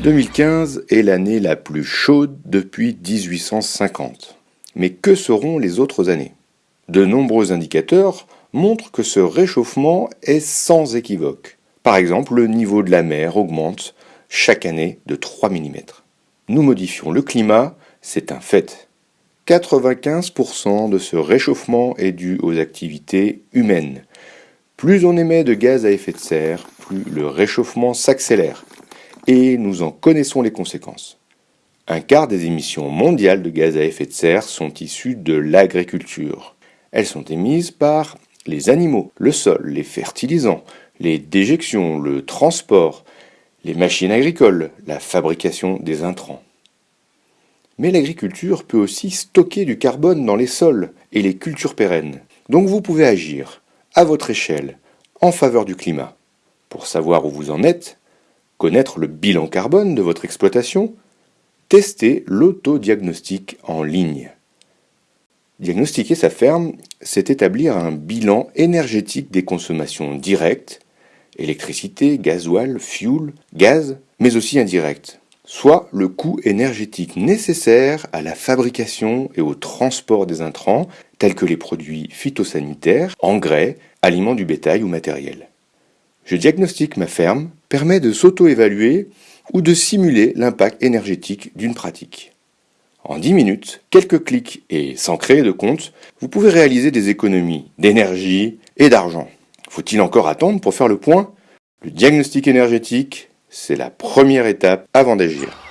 2015 est l'année la plus chaude depuis 1850. Mais que seront les autres années? De nombreux indicateurs montrent que ce réchauffement est sans équivoque. Par exemple, le niveau de la mer augmente chaque année de 3 mm. Nous modifions le climat, c'est un fait. 95% de ce réchauffement est dû aux activités humaines. Plus on émet de gaz à effet de serre, plus le réchauffement s'accélère. Et nous en connaissons les conséquences. Un quart des émissions mondiales de gaz à effet de serre sont issues de l'agriculture. Elles sont émises par les animaux, le sol, les fertilisants, les déjections, le transport, les machines agricoles, la fabrication des intrants. Mais l'agriculture peut aussi stocker du carbone dans les sols et les cultures pérennes. Donc vous pouvez agir, à votre échelle, en faveur du climat. Pour savoir où vous en êtes, connaître le bilan carbone de votre exploitation, testez l'autodiagnostic en ligne. Diagnostiquer sa ferme, c'est établir un bilan énergétique des consommations directes, électricité, gasoil, fuel, gaz, mais aussi indirectes soit le coût énergétique nécessaire à la fabrication et au transport des intrants, tels que les produits phytosanitaires, engrais, aliments du bétail ou matériel. Je diagnostique ma ferme permet de s'auto-évaluer ou de simuler l'impact énergétique d'une pratique. En 10 minutes, quelques clics et sans créer de compte, vous pouvez réaliser des économies d'énergie et d'argent. Faut-il encore attendre pour faire le point? Le diagnostic énergétique, c'est la première étape avant d'agir.